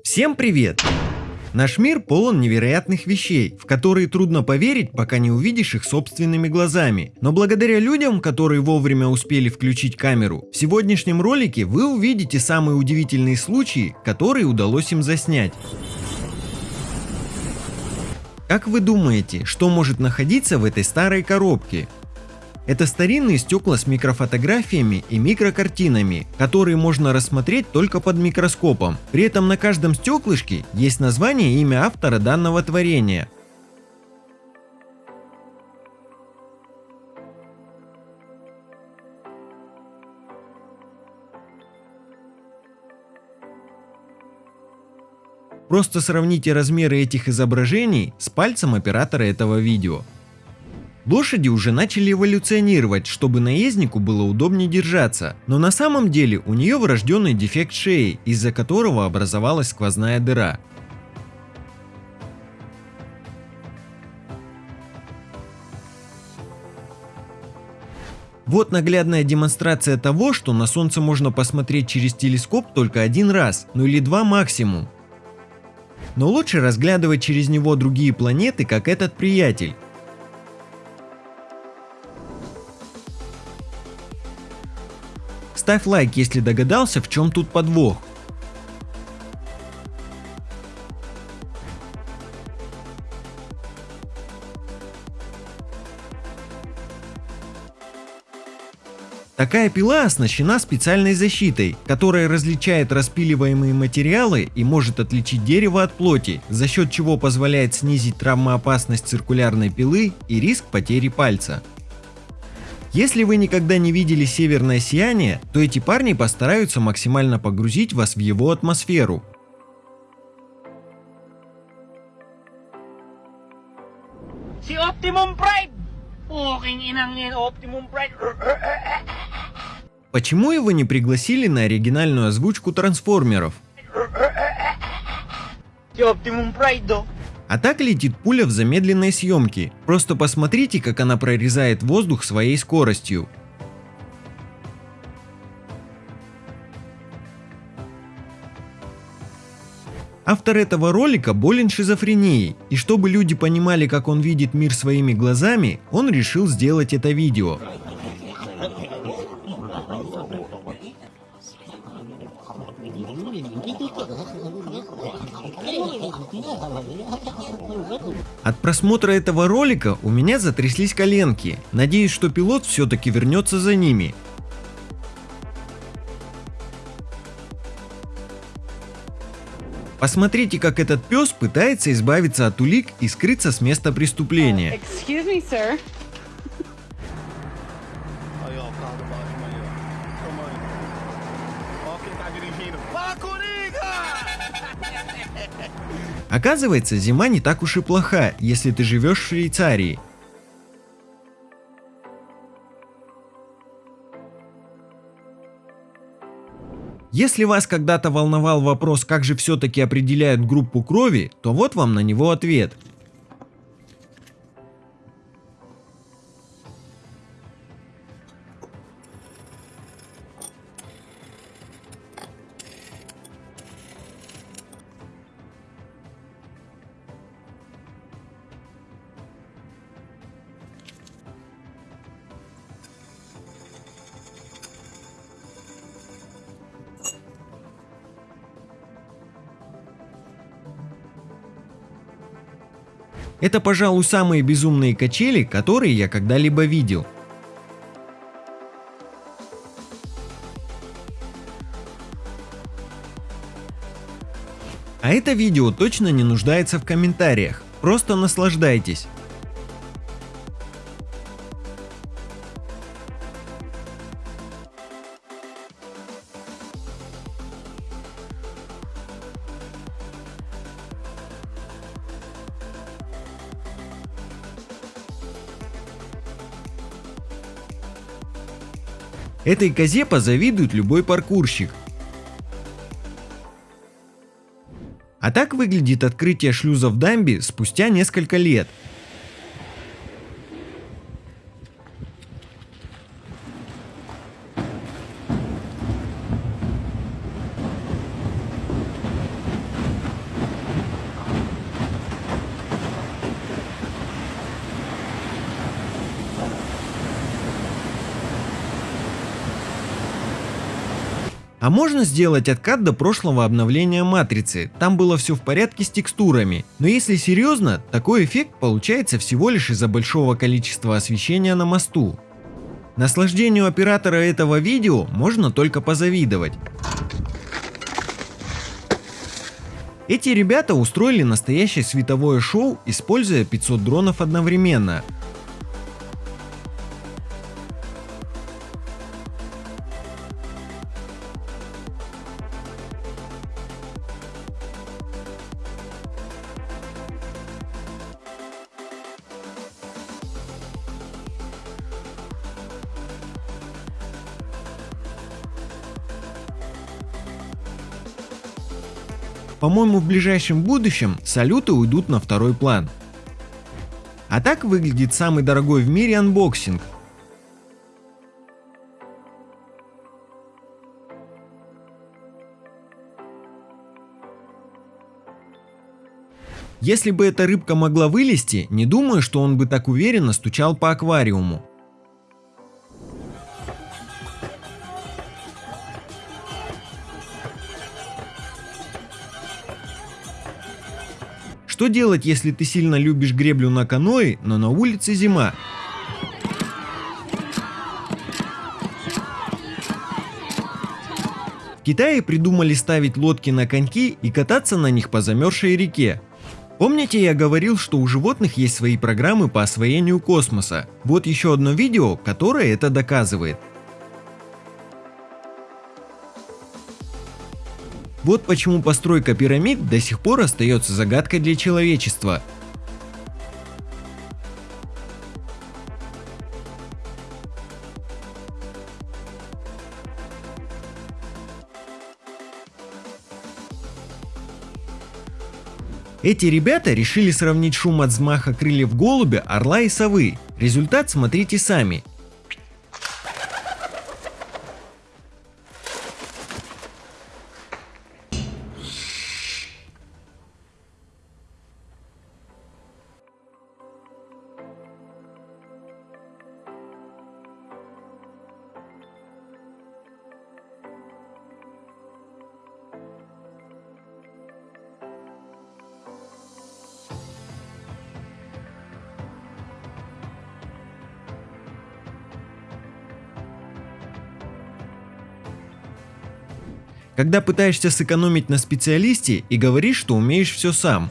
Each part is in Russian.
Всем привет! Наш мир полон невероятных вещей, в которые трудно поверить, пока не увидишь их собственными глазами. Но благодаря людям, которые вовремя успели включить камеру, в сегодняшнем ролике вы увидите самые удивительные случаи, которые удалось им заснять. Как вы думаете, что может находиться в этой старой коробке? Это старинные стекла с микрофотографиями и микрокартинами, которые можно рассмотреть только под микроскопом. При этом на каждом стеклышке есть название и имя автора данного творения. Просто сравните размеры этих изображений с пальцем оператора этого видео. Лошади уже начали эволюционировать, чтобы наезднику было удобнее держаться, но на самом деле у нее врожденный дефект шеи, из-за которого образовалась сквозная дыра. Вот наглядная демонстрация того, что на Солнце можно посмотреть через телескоп только один раз, ну или два максимум. Но лучше разглядывать через него другие планеты, как этот приятель. Ставь лайк, если догадался, в чем тут подвох. Такая пила оснащена специальной защитой, которая различает распиливаемые материалы и может отличить дерево от плоти, за счет чего позволяет снизить травмоопасность циркулярной пилы и риск потери пальца. Если вы никогда не видели северное сияние, то эти парни постараются максимально погрузить вас в его атмосферу. Si Optimum Pride! Optimum Pride! Почему его не пригласили на оригинальную озвучку трансформеров? Si Optimum Pride. А так летит пуля в замедленной съемке. Просто посмотрите, как она прорезает воздух своей скоростью. Автор этого ролика болен шизофренией, и чтобы люди понимали, как он видит мир своими глазами, он решил сделать это видео. От просмотра этого ролика у меня затряслись коленки. Надеюсь, что пилот все-таки вернется за ними. Посмотрите, как этот пес пытается избавиться от улик и скрыться с места преступления. Excuse Оказывается, зима не так уж и плоха, если ты живешь в Швейцарии. Если вас когда-то волновал вопрос, как же все-таки определяют группу крови, то вот вам на него ответ. Это, пожалуй, самые безумные качели, которые я когда-либо видел. А это видео точно не нуждается в комментариях. Просто наслаждайтесь. Этой козе позавидует любой паркурщик. А так выглядит открытие шлюза в дамбе спустя несколько лет. А можно сделать откат до прошлого обновления матрицы, там было все в порядке с текстурами. Но если серьезно, такой эффект получается всего лишь из-за большого количества освещения на мосту. Наслаждению оператора этого видео можно только позавидовать. Эти ребята устроили настоящее световое шоу, используя 500 дронов одновременно. По-моему, в ближайшем будущем салюты уйдут на второй план. А так выглядит самый дорогой в мире анбоксинг. Если бы эта рыбка могла вылезти, не думаю, что он бы так уверенно стучал по аквариуму. Что делать, если ты сильно любишь греблю на каное, но на улице зима? В Китае придумали ставить лодки на коньки и кататься на них по замерзшей реке. Помните я говорил, что у животных есть свои программы по освоению космоса? Вот еще одно видео, которое это доказывает. Вот почему постройка пирамид до сих пор остается загадкой для человечества. Эти ребята решили сравнить шум от взмаха крыльев голубя, орла и совы. Результат смотрите сами. Когда пытаешься сэкономить на специалисте и говоришь, что умеешь все сам.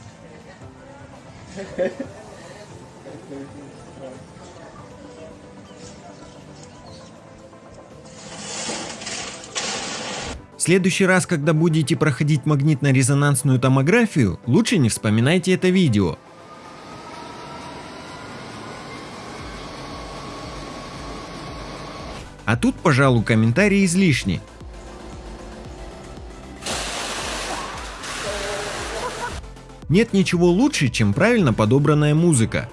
В следующий раз, когда будете проходить магнитно-резонансную томографию, лучше не вспоминайте это видео. А тут, пожалуй, комментарии излишни. Нет ничего лучше, чем правильно подобранная музыка.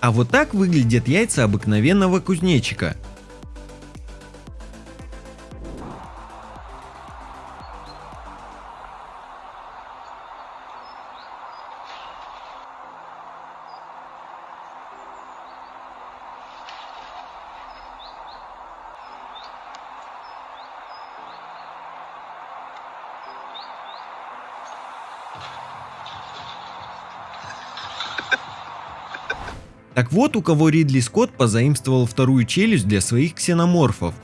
А вот так выглядят яйца обыкновенного кузнечика – Так вот, у кого Ридли Скотт позаимствовал вторую челюсть для своих ксеноморфов.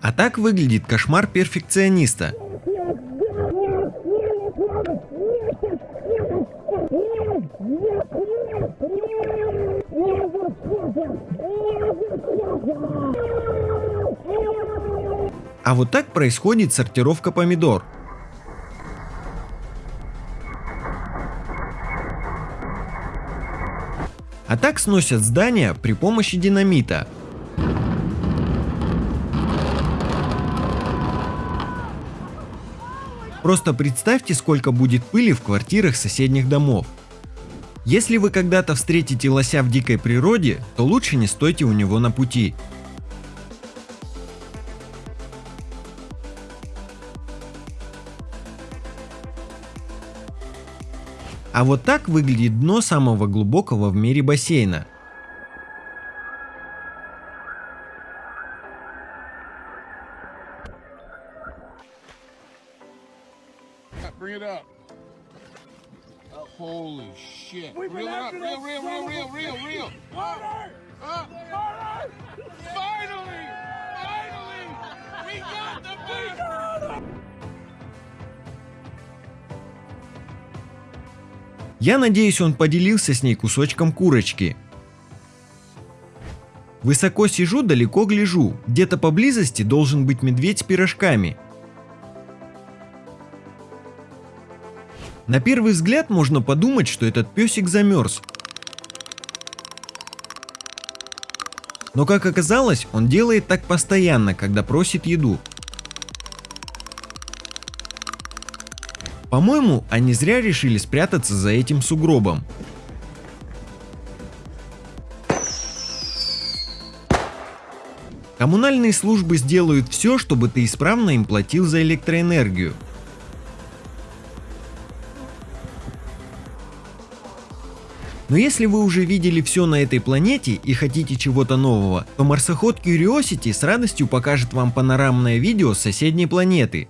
А так выглядит кошмар перфекциониста. А вот так происходит сортировка помидор. А так сносят здания при помощи динамита. Просто представьте, сколько будет пыли в квартирах соседних домов. Если вы когда-то встретите лося в дикой природе, то лучше не стойте у него на пути. А вот так выглядит дно самого глубокого в мире бассейна. Я надеюсь, он поделился с ней кусочком курочки. Высоко сижу, далеко гляжу. Где-то поблизости должен быть медведь с пирожками. На первый взгляд можно подумать, что этот песик замерз. Но как оказалось, он делает так постоянно, когда просит еду. По-моему, они зря решили спрятаться за этим сугробом. Коммунальные службы сделают все, чтобы ты исправно им платил за электроэнергию. Но если вы уже видели все на этой планете и хотите чего-то нового, то марсоход Curiosity с радостью покажет вам панорамное видео с соседней планеты.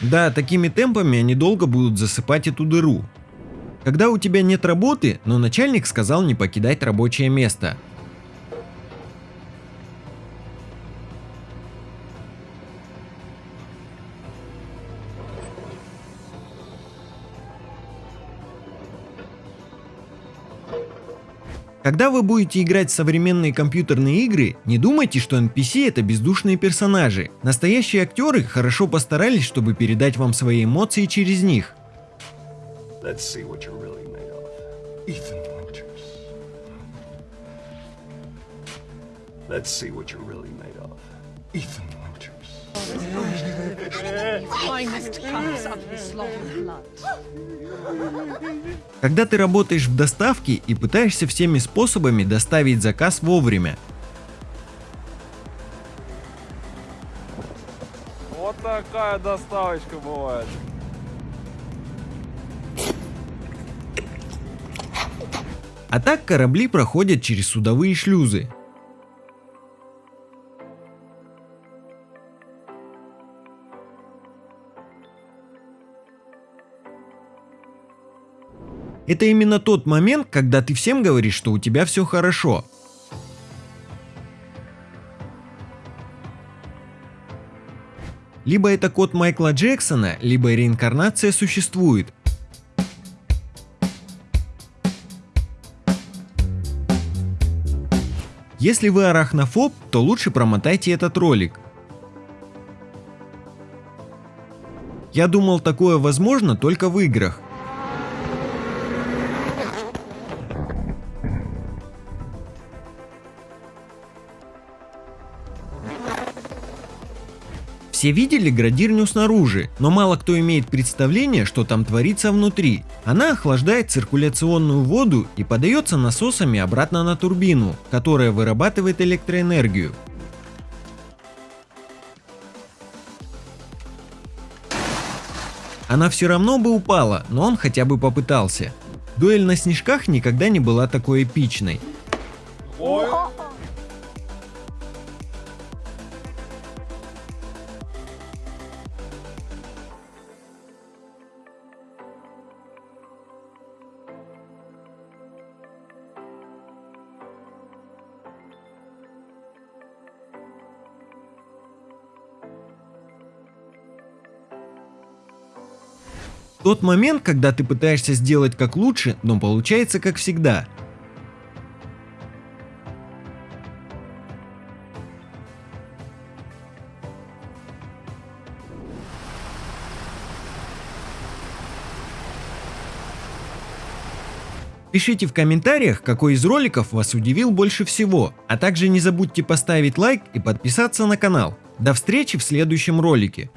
Да, такими темпами они долго будут засыпать эту дыру. Когда у тебя нет работы, но начальник сказал не покидать рабочее место. Когда вы будете играть в современные компьютерные игры, не думайте, что NPC это бездушные персонажи. Настоящие актеры хорошо постарались, чтобы передать вам свои эмоции через них. Let's see what you're really made of. Ethan Winters. Когда ты работаешь в доставке и пытаешься всеми способами доставить заказ вовремя. Вот такая доставочка бывает. А так корабли проходят через судовые шлюзы. Это именно тот момент, когда ты всем говоришь, что у тебя все хорошо. Либо это код Майкла Джексона, либо реинкарнация существует. Если вы арахнофоб, то лучше промотайте этот ролик. Я думал такое возможно только в играх. Все видели градирню снаружи, но мало кто имеет представление, что там творится внутри. Она охлаждает циркуляционную воду и подается насосами обратно на турбину, которая вырабатывает электроэнергию. Она все равно бы упала, но он хотя бы попытался. Дуэль на снежках никогда не была такой эпичной. Тот момент, когда ты пытаешься сделать как лучше, но получается как всегда. Пишите в комментариях, какой из роликов вас удивил больше всего, а также не забудьте поставить лайк и подписаться на канал. До встречи в следующем ролике.